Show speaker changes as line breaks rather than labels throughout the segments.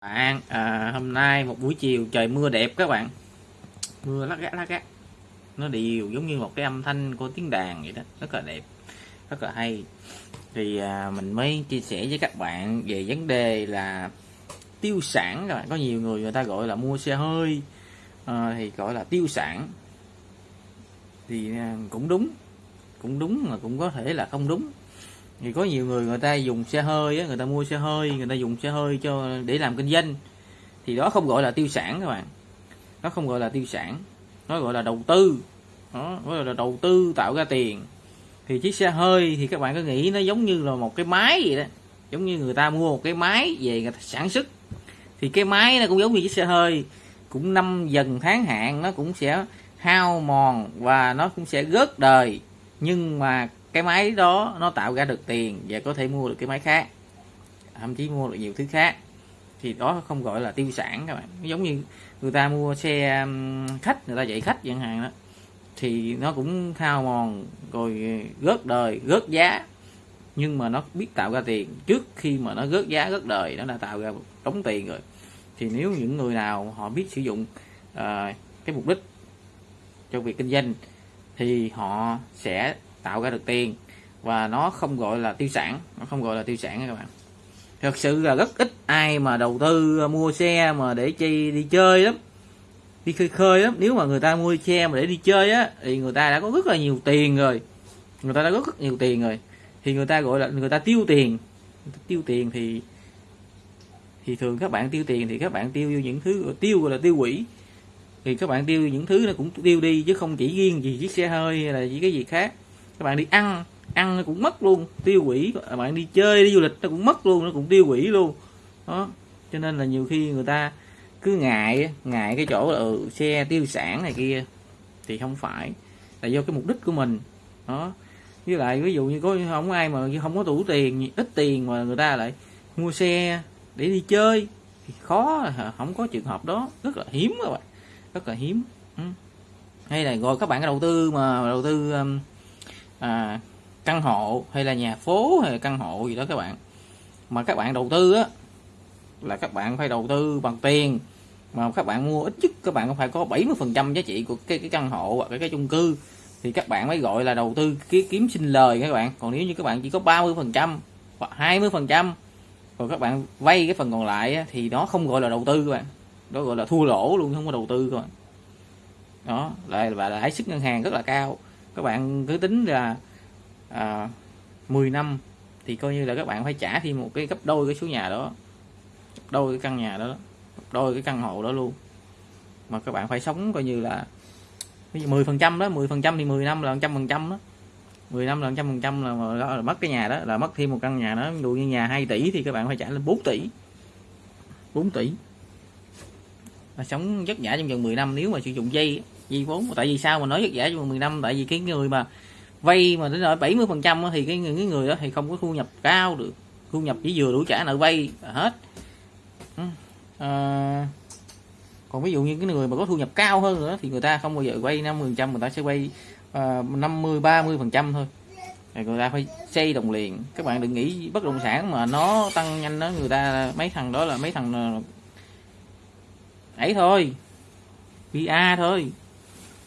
bạn à, hôm nay một buổi chiều trời mưa đẹp các bạn. Mưa lắc gác lắc gác. Nó đều giống như một cái âm thanh của tiếng đàn vậy đó. Rất là đẹp rất là hay. Thì à, mình mới chia sẻ với các bạn về vấn đề là tiêu sản các bạn. Có nhiều người người ta gọi là mua xe hơi à, thì gọi là tiêu sản. Thì à, cũng đúng cũng đúng mà cũng có thể là không đúng thì có nhiều người người ta dùng xe hơi á, người ta mua xe hơi người ta dùng xe hơi cho để làm kinh doanh. Thì đó không gọi là tiêu sản các bạn. Nó không gọi là tiêu sản. Nó gọi là đầu tư. Đó gọi là đầu tư tạo ra tiền. Thì chiếc xe hơi thì các bạn có nghĩ nó giống như là một cái máy vậy đó. Giống như người ta mua một cái máy về người ta sản xuất. Thì cái máy nó cũng giống như chiếc xe hơi. Cũng năm dần tháng hạn nó cũng sẽ hao mòn và nó cũng sẽ gớt đời. Nhưng mà cái máy đó nó tạo ra được tiền và có thể mua được cái máy khác thậm chí mua được nhiều thứ khác. Thì đó không gọi là tiêu sản các bạn. Giống như người ta mua xe um, khách người ta dạy khách chẳng hạn đó. Thì nó cũng hao mòn rồi rớt đời rớt giá. Nhưng mà nó biết tạo ra tiền. Trước khi mà nó rớt giá rớt đời nó đã tạo ra đóng tiền rồi. Thì nếu những người nào họ biết sử dụng uh, cái mục đích cho việc kinh doanh thì họ sẽ tạo ra được tiền. Và nó không gọi là tiêu sản, nó không gọi là tiêu sản các bạn. Thật sự là rất ít ai mà đầu tư à, mua xe mà để chi đi chơi lắm. Đi khơi khơi lắm. Nếu mà người ta mua xe mà để đi chơi á, thì người ta đã có rất là nhiều tiền rồi. Người ta đã có rất nhiều tiền rồi. Thì người ta gọi là người ta tiêu tiền. Tiêu tiền thì thì thường các bạn tiêu tiền thì các bạn tiêu những thứ tiêu gọi là tiêu quỷ. Thì các bạn tiêu những thứ nó cũng tiêu đi chứ không chỉ riêng gì chiếc xe hơi hay là chỉ cái gì khác các bạn đi ăn ăn nó cũng mất luôn tiêu quỷ các bạn đi chơi đi du lịch nó cũng mất luôn nó cũng tiêu quỷ luôn. Đó. Cho nên là nhiều khi người ta cứ ngại ngại cái chỗ là ừ, xe tiêu sản này kia thì không phải. Là do cái mục đích của mình. Đó. Với lại ví dụ như có không ai mà không có đủ tiền ít tiền mà người ta lại mua xe để đi chơi thì khó không có trường hợp đó. Rất là hiếm các bạn. Rất là hiếm. Ừ. hay là rồi các bạn đầu tư mà đầu tư um, à, căn hộ hay là nhà phố hay là căn hộ gì đó các bạn. Mà các bạn đầu tư á là các bạn phải đầu tư bằng tiền. Mà các bạn mua ít nhất các bạn phải có 70 phần trăm giá trị của cái cái căn hộ hoặc cái, cái chung cư. Thì các bạn mới gọi là đầu tư kiếm sinh lời các bạn. Còn nếu như các bạn chỉ có 30 phần trăm hoặc 20 phần trăm rồi các bạn vay cái phần còn lại thì nó không gọi là đầu tư các bạn. Đó gọi là thua lỗ luôn không có đầu tư các bạn. Đó lại và lãi suất ngân hàng rất là cao các bạn cứ tính là à, 10 năm thì coi như là các bạn phải trả thêm một cái gấp đôi cái số nhà đó gấp đôi cái căn nhà đó gấp đôi cái căn hộ đó luôn. Mà các bạn phải sống coi như là 10 phần trăm đó 10 phần trăm thì 10 năm là trăm phần trăm đó. 10 năm là trăm phần trăm là, là, là mất cái nhà đó là mất thêm một căn nhà đó. Ví dụ như nhà 2 tỷ thì các bạn phải trả lên 4 tỷ. 4 tỷ. Và sống vất vả trong vòng 10 năm nếu mà sử dụng dây vì vốn tại vì sao mà nói rất dễ trong vòng 10 năm? Tại vì cái người mà vay mà đến rồi 70 phần trăm thì cái người, cái người đó thì không có thu nhập cao được. Thu nhập chỉ vừa đủ trả nợ vay là hết. Ừ. À, còn ví dụ như cái người mà có thu nhập cao hơn nữa thì người ta không bao giờ vay 50 phần trăm người ta sẽ vay à, 50 30 phần trăm thôi. Thì người ta phải xây đồng liền. Các bạn đừng nghĩ bất động sản mà nó tăng nhanh đó người ta mấy thằng đó là mấy thằng à, ấy thôi PA thôi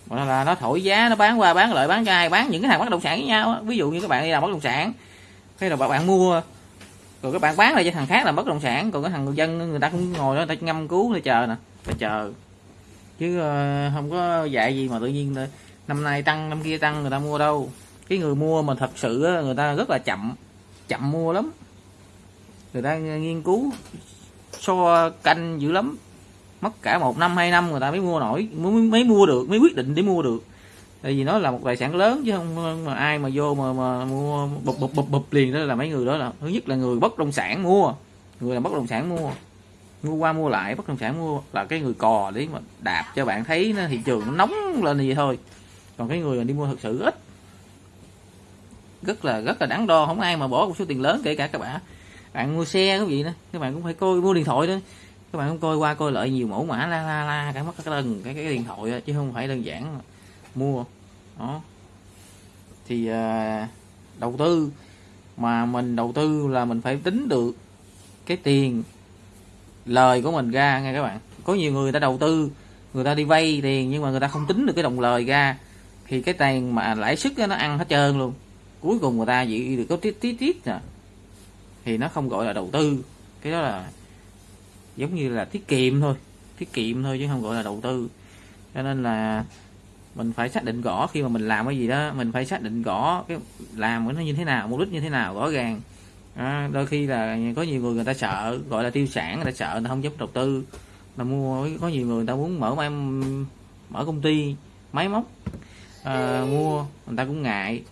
mà là nó thổi giá, nó bán qua, bán lại, bán cho ai, bán những cái hàng bất động sản với nhau ví dụ như các bạn đi làm bất động sản hay là bạn mua, rồi các bạn bán lại cho thằng khác làm bất động sản, còn cái thằng người dân, người ta cũng ngồi đó, người ta ngâm cứu để chờ nè để chờ. Chứ ờ, không có dạy gì mà tự nhiên năm nay tăng, năm kia tăng, người ta mua đâu. Cái người mua mà thật sự người ta rất là chậm chậm mua lắm. Người ta nghiên cứu, so canh dữ lắm mất cả một năm hai năm người ta mới mua nổi mới, mới mua được mới quyết định để mua được. Tại vì nó là một tài sản lớn chứ không mà ai mà vô mà mà mua bụp bụp bụp bụp liền đó là mấy người đó là thứ nhất là người bất động sản mua người làm bất động sản mua. Mua qua mua lại bất động sản mua là cái người cò để mà đạp cho bạn thấy nó thị trường nó nóng lên gì thôi. Còn cái người mà đi mua thật sự ít. Rất là rất là đáng đo không ai mà bỏ một số tiền lớn kể cả các bạn. Bạn mua xe cái gì nữa các bạn cũng phải coi mua điện thoại đó các bạn cũng coi qua coi lại nhiều mẫu mã la la la cả mất cái lần cái cái điện thoại đó, chứ không phải đơn giản mua. Đó. Thì à, đầu tư mà mình đầu tư là mình phải tính được cái tiền lời của mình ra nghe các bạn. Có nhiều người, người ta đầu tư người ta đi vay tiền nhưng mà người ta không tính được cái đồng lời ra thì cái tiền mà lãi suất nó ăn hết trơn luôn. Cuối cùng người ta chỉ được có tiết tiết tiết nè. Thì nó không gọi là đầu tư. Cái đó là giống như là tiết kiệm thôi. Tiết kiệm thôi chứ không gọi là đầu tư. Cho nên là mình phải xác định rõ khi mà mình làm cái gì đó mình phải xác định rõ cái làm nó như thế nào mục đích như thế nào rõ ràng. À, đôi khi là có nhiều người người ta sợ gọi là tiêu sản người ta sợ người ta không dám đầu tư. Là mua có nhiều người người ta muốn mở em mở công ty máy móc à, mua người ta cũng ngại.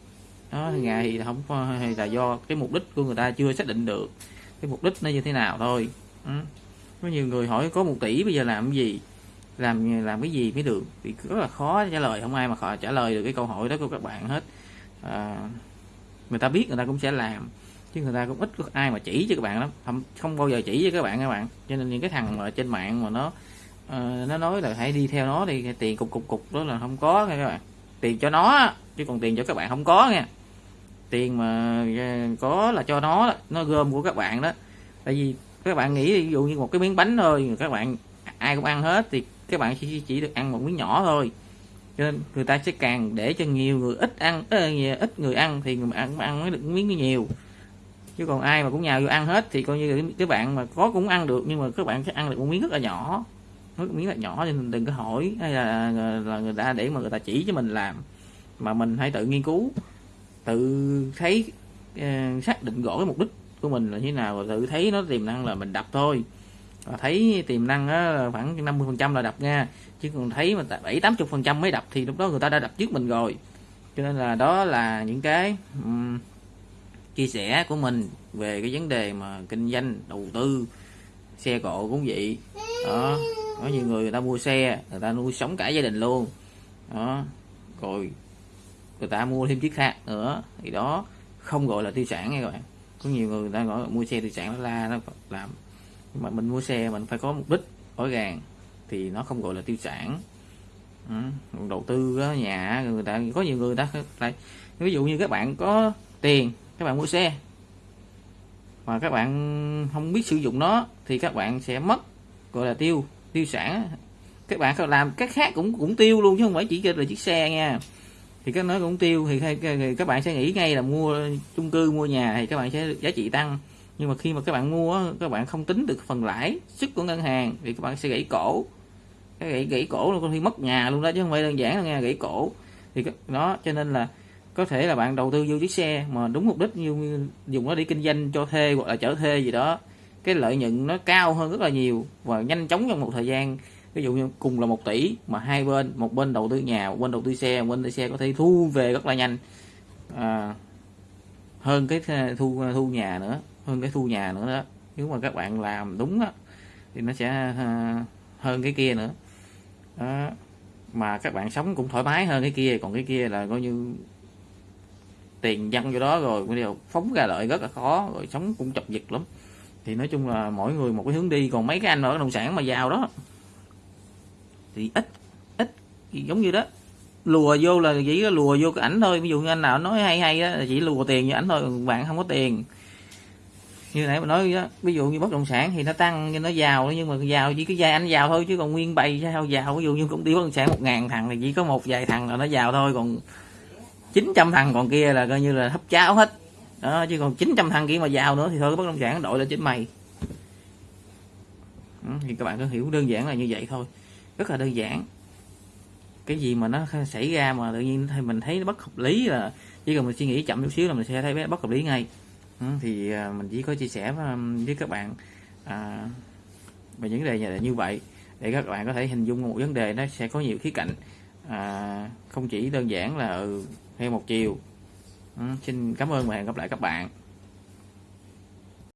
Đó ngại thì không hay là do cái mục đích của người ta chưa xác định được cái mục đích nó như thế nào thôi. Ừ có nhiều người hỏi có một tỷ bây giờ làm cái gì? Làm làm cái gì mới được? Thì rất là khó trả lời không ai mà họ trả lời được cái câu hỏi đó của các bạn hết. À, người ta biết người ta cũng sẽ làm chứ người ta cũng ít có ai mà chỉ cho các bạn lắm không không bao giờ chỉ cho các bạn các bạn. Cho nên những cái thằng mà trên mạng mà nó uh, nó nói là hãy đi theo nó đi tiền cục cục cục đó là không có nha các bạn. Tiền cho nó chứ còn tiền cho các bạn không có nha. Tiền mà ờ, có là cho nó nó gom của các bạn đó. Tại vì các bạn nghĩ ví dụ như một cái miếng bánh thôi các bạn ai cũng ăn hết thì các bạn chỉ chỉ được ăn một miếng nhỏ thôi. Cho nên người ta sẽ càng để cho nhiều người ít ăn ờ, ít người ăn thì người ăn ăn mới được miếng nhiều. Chứ còn ai mà cũng nhào vô ăn hết thì coi như các bạn mà có cũng ăn được nhưng mà các bạn sẽ ăn được một miếng rất là nhỏ. Một miếng là nhỏ nên đừng có hỏi hay là, là người ta để mà người ta chỉ cho mình làm mà mình hãy tự nghiên cứu tự thấy uh, xác định rõ cái mục đích của mình là như thế nào và tự thấy nó tiềm năng là mình đập thôi. Và thấy tiềm năng á, khoảng 50 phần trăm là đập nha. Chứ còn thấy mà bảy tám chục phần trăm mới đập thì lúc đó người ta đã đập trước mình rồi. Cho nên là đó là những cái um, chia sẻ của mình về cái vấn đề mà kinh doanh đầu tư xe cộ cũng vậy. Đó có nhiều người người ta mua xe người ta nuôi sống cả gia đình luôn. Đó rồi người ta mua thêm chiếc khác nữa. Thì đó không gọi là tiêu sản nha các bạn có nhiều người đang gọi mua xe tiêu sản nó la nó làm nhưng mà mình mua xe mình phải có mục đích rõ ràng thì nó không gọi là tiêu sản ừ. đầu tư đó, nhà người ta có nhiều người, người ta lại ví dụ như các bạn có tiền các bạn mua xe mà các bạn không biết sử dụng nó thì các bạn sẽ mất gọi là tiêu tiêu sản các bạn làm các khác cũng cũng tiêu luôn chứ không phải chỉ là chiếc xe nha thì các nói cũng tiêu thì, thì các bạn sẽ nghĩ ngay là mua chung cư mua nhà thì các bạn sẽ giá trị tăng. Nhưng mà khi mà các bạn mua các bạn không tính được phần lãi sức của ngân hàng thì các bạn sẽ gãy cổ. Cái gãy gãy cổ luôn có khi mất nhà luôn đó chứ không phải đơn giản là nghe gãy cổ. Thì đó cho nên là có thể là bạn đầu tư vô chiếc xe mà đúng mục đích như dùng nó để kinh doanh cho thuê hoặc là chở thuê gì đó cái lợi nhuận nó cao hơn rất là nhiều và nhanh chóng trong một thời gian ví dụ như cùng là một tỷ mà hai bên một bên đầu tư nhà một bên đầu tư xe một bên đầu tư xe có thể thu về rất là nhanh. À, hơn cái thu thu nhà nữa hơn cái thu nhà nữa đó. Nếu mà các bạn làm đúng đó, thì nó sẽ ờ, hơn cái kia nữa. Đó. mà các bạn sống cũng thoải mái hơn cái kia còn cái kia là coi như tiền dân vô đó rồi cái điều phóng ra lợi rất là khó rồi sống cũng chập giật lắm. Thì nói chung là mỗi người một cái hướng đi còn mấy cái anh ở bất động sản mà giàu đó thì ít ít giống như đó. Lùa vô là chỉ lùa vô cái ảnh thôi. Ví dụ như anh nào nói hay hay á chỉ lùa tiền như ảnh thôi bạn không có tiền. Như nãy mà nói đó, ví dụ như bất động sản thì nó tăng nhưng nó giàu nhưng mà giàu chỉ cái giai anh giàu thôi chứ còn nguyên bày sao giàu ví dụ như công ty bất động sản một ngàn thằng thì chỉ có một vài thằng là nó giàu thôi còn 900 thằng còn kia là coi như là hấp cháo hết. Đó chứ còn 900 thằng kia mà giàu nữa thì thôi bất động sản đội lên chính mày. Ừ, thì các bạn có hiểu đơn giản là như vậy thôi rất là đơn giản. Cái gì mà nó xảy ra mà tự nhiên thì mình thấy nó bất hợp lý là chỉ cần mình suy nghĩ chậm chút xíu là mình sẽ thấy bất hợp lý ngay. Ừ, thì à, mình chỉ có chia sẻ với um, các bạn à, về những vấn đề như vậy. Để các bạn có thể hình dung một vấn đề nó sẽ có nhiều khía cạnh à, không chỉ đơn giản là ừ, theo một chiều. Ừ, xin cảm ơn và hẹn gặp lại các bạn.